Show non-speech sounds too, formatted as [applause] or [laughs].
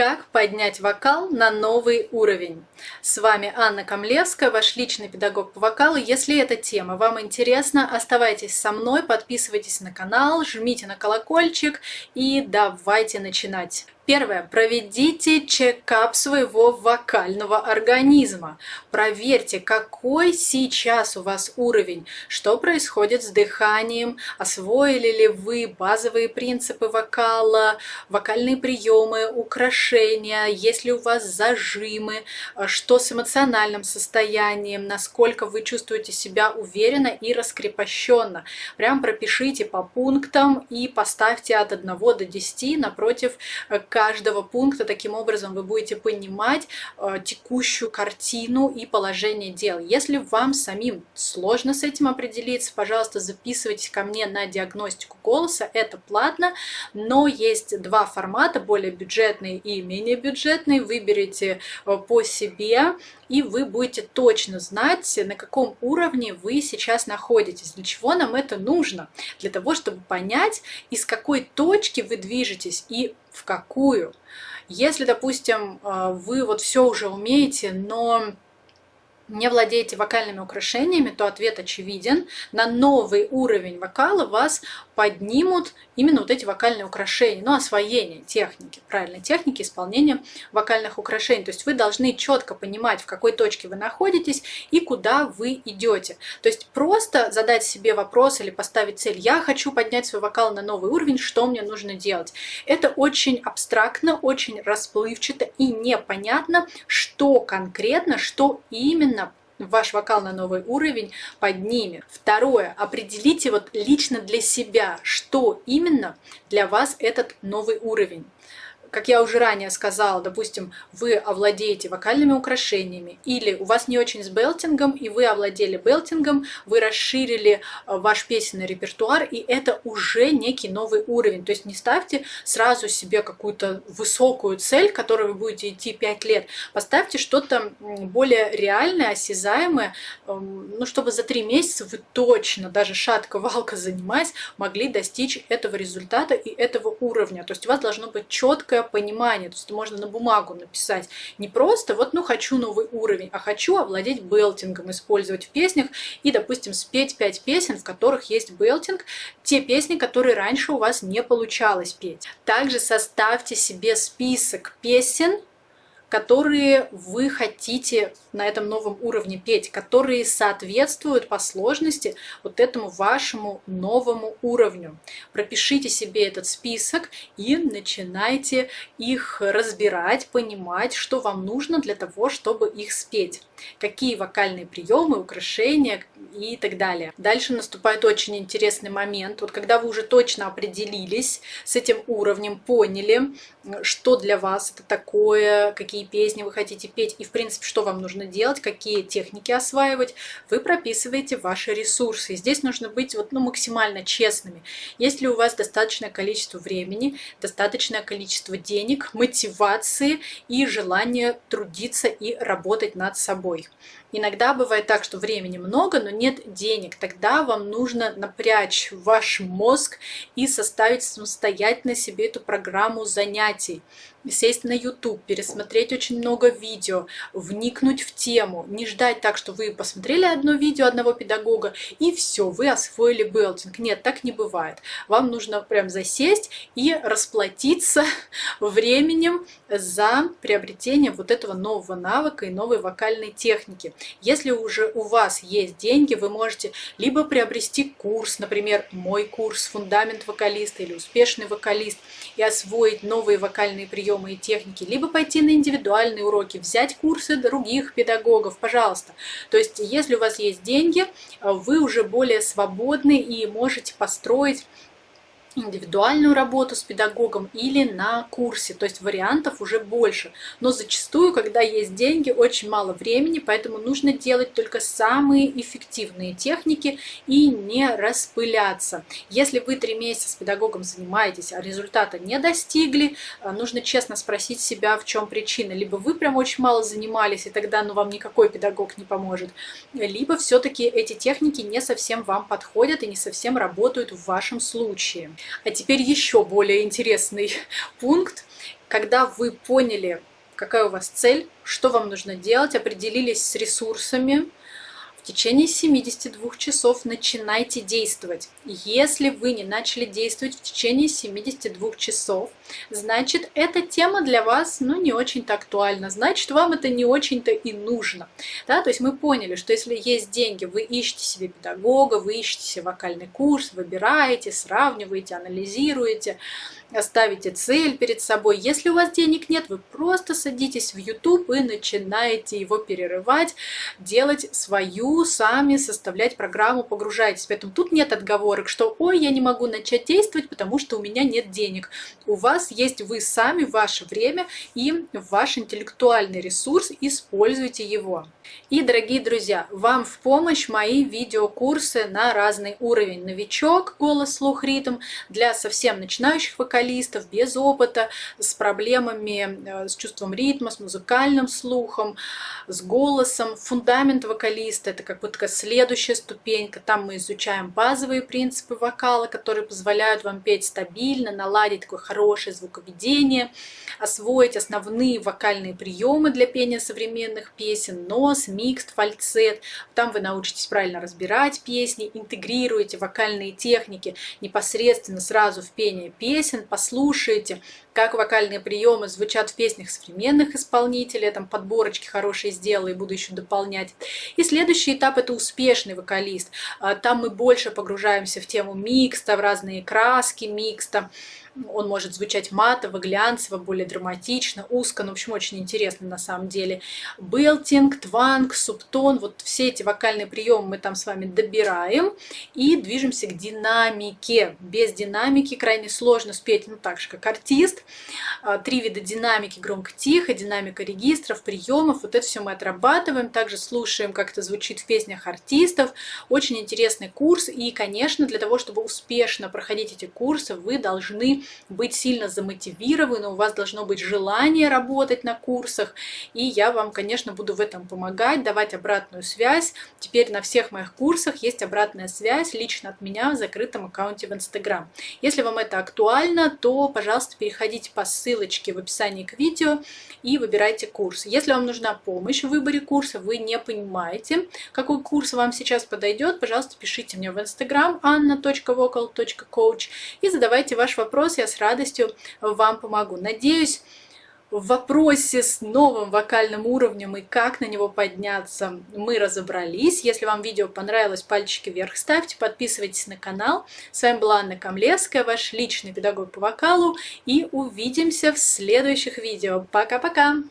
Как поднять вокал на новый уровень? С вами Анна Камлевская, ваш личный педагог по вокалу. Если эта тема вам интересна, оставайтесь со мной, подписывайтесь на канал, жмите на колокольчик и давайте начинать. Первое. Проведите чекап своего вокального организма. Проверьте, какой сейчас у вас уровень, что происходит с дыханием, освоили ли вы базовые принципы вокала, вокальные приемы, украшения, есть ли у вас зажимы, что с эмоциональным состоянием, насколько вы чувствуете себя уверенно и раскрепощенно. Прям пропишите по пунктам и поставьте от 1 до 10 напротив каждого пункта. Таким образом вы будете понимать э, текущую картину и положение дел. Если вам самим сложно с этим определиться, пожалуйста, записывайтесь ко мне на диагностику голоса. Это платно, но есть два формата, более бюджетный и менее бюджетный. Выберите э, по себе и вы будете точно знать, на каком уровне вы сейчас находитесь. Для чего нам это нужно? Для того, чтобы понять, из какой точки вы движетесь и в какую. Если, допустим, э, вы вот все уже умеете, но не владеете вокальными украшениями, то ответ очевиден. На новый уровень вокала вас поднимут именно вот эти вокальные украшения, ну, освоение техники, правильной техники исполнения вокальных украшений. То есть вы должны четко понимать, в какой точке вы находитесь и куда вы идете. То есть просто задать себе вопрос или поставить цель «я хочу поднять свой вокал на новый уровень, что мне нужно делать?». Это очень абстрактно, очень расплывчато и непонятно, что конкретно, что именно ваш вокал на новый уровень поднимет. Второе, определите вот лично для себя, что именно для вас этот новый уровень как я уже ранее сказала, допустим, вы овладеете вокальными украшениями, или у вас не очень с белтингом, и вы овладели белтингом, вы расширили э, ваш песенный репертуар, и это уже некий новый уровень. То есть не ставьте сразу себе какую-то высокую цель, к которой вы будете идти 5 лет. Поставьте что-то более реальное, осязаемое, эм, ну, чтобы за 3 месяца вы точно, даже шатко-валко занимаясь, могли достичь этого результата и этого уровня. То есть у вас должно быть четкое четкое понимание, то есть можно на бумагу написать. Не просто вот, ну, хочу новый уровень, а хочу овладеть белтингом, использовать в песнях и, допустим, спеть пять песен, в которых есть белтинг, те песни, которые раньше у вас не получалось петь. Также составьте себе список песен, которые вы хотите на этом новом уровне петь, которые соответствуют по сложности вот этому вашему новому уровню. Пропишите себе этот список и начинайте их разбирать, понимать, что вам нужно для того, чтобы их спеть. Какие вокальные приемы, украшения и так далее. Дальше наступает очень интересный момент. Вот когда вы уже точно определились с этим уровнем, поняли, что для вас это такое, какие какие песни вы хотите петь и, в принципе, что вам нужно делать, какие техники осваивать, вы прописываете ваши ресурсы. Здесь нужно быть вот, ну, максимально честными. Если у вас достаточное количество времени, достаточное количество денег, мотивации и желания трудиться и работать над собой. Иногда бывает так, что времени много, но нет денег. Тогда вам нужно напрячь ваш мозг и составить самостоятельно себе эту программу занятий сесть на YouTube, пересмотреть очень много видео, вникнуть в тему, не ждать так, что вы посмотрели одно видео одного педагога и все, вы освоили белтинг. Нет, так не бывает. Вам нужно прям засесть и расплатиться [laughs] временем за приобретение вот этого нового навыка и новой вокальной техники. Если уже у вас есть деньги, вы можете либо приобрести курс, например, мой курс «Фундамент вокалиста» или «Успешный вокалист» и освоить новые вокальные приемы, приемы и техники, либо пойти на индивидуальные уроки, взять курсы других педагогов, пожалуйста. То есть, если у вас есть деньги, вы уже более свободны и можете построить индивидуальную работу с педагогом или на курсе, то есть вариантов уже больше. Но зачастую, когда есть деньги, очень мало времени, поэтому нужно делать только самые эффективные техники и не распыляться. Если вы три месяца с педагогом занимаетесь, а результата не достигли, э, нужно честно спросить себя, в чем причина. Либо вы прям очень мало занимались, и тогда ну, вам никакой педагог не поможет, либо все-таки эти техники не совсем вам подходят и не совсем работают в вашем случае. А теперь еще более интересный [laughs] пункт. Когда вы поняли, какая у вас цель, что вам нужно делать, определились с ресурсами, в течение 72 часов начинайте действовать. Если вы не начали действовать в течение 72 часов, значит, эта тема для вас ну, не очень-то актуальна, значит, вам это не очень-то и нужно. Да? То есть мы поняли, что если есть деньги, вы ищете себе педагога, вы ищете себе вокальный курс, выбираете, сравниваете, анализируете, ставите цель перед собой. Если у вас денег нет, вы просто садитесь в YouTube и начинаете его перерывать, делать свою, сами составлять программу, погружайтесь. Поэтому тут нет отговорок, что «Ой, я не могу начать действовать, потому что у меня нет денег». У вас есть вы сами, ваше время и ваш интеллектуальный ресурс, используйте его. И, дорогие друзья, вам в помощь мои видеокурсы на разный уровень. Новичок, голос, слух, ритм для совсем начинающих вокалистов, без опыта, с проблемами, э, с чувством ритма, с музыкальным слухом, с голосом. Фундамент вокалиста – это как бы такая следующая ступенька. Там мы изучаем базовые принципы вокала, которые позволяют вам петь стабильно, наладить такое хорошее звуковедение, освоить основные вокальные приемы для пения современных песен, нос, микст, фальцет. Там вы научитесь правильно разбирать песни, интегрируете вокальные техники непосредственно сразу в пение песен, послушаете, как вокальные приемы звучат в песнях современных исполнителей. Там подборочки хорошие сделаю и буду еще дополнять. И следующий этап – это успешный вокалист. А, там мы больше погружаемся в тему микста, в разные краски микста. Он может звучать матово, глянцево, более драматично, узко, ну, в общем, очень интересно на самом деле. Белтинг, тванг, субтон, вот все эти вокальные приемы мы там с вами добираем и движемся к динамике. Без динамики крайне сложно спеть, ну, так же, как артист. А, три вида динамики, громко-тихо, динамика регистров, приемов, вот это все мы отрабатываем. Также слушаем, как это звучит в песнях артистов. Очень интересный курс, и, конечно, для того, чтобы успешно проходить эти курсы, вы должны быть сильно замотивированы, у вас должно быть желание работать на курсах, и я вам, конечно, буду в этом помогать, давать обратную связь. Теперь на всех моих курсах есть обратная связь лично от меня в закрытом аккаунте в Instagram. Если вам это актуально, то, пожалуйста, переходите по ссылочке в описании к видео и выбирайте курс. Если вам нужна помощь в выборе курса, вы не понимаете, какой курс вам сейчас подойдет, пожалуйста, пишите мне в Instagram anna.vocal.coach и задавайте ваш вопрос вопрос, я с радостью вам помогу. Надеюсь, в вопросе с новым вокальным уровнем и как на него подняться мы разобрались. Если вам видео понравилось, пальчики вверх ставьте, подписывайтесь на канал. С вами была Анна Камлевская, ваш личный педагог по вокалу. И увидимся в следующих видео. Пока-пока!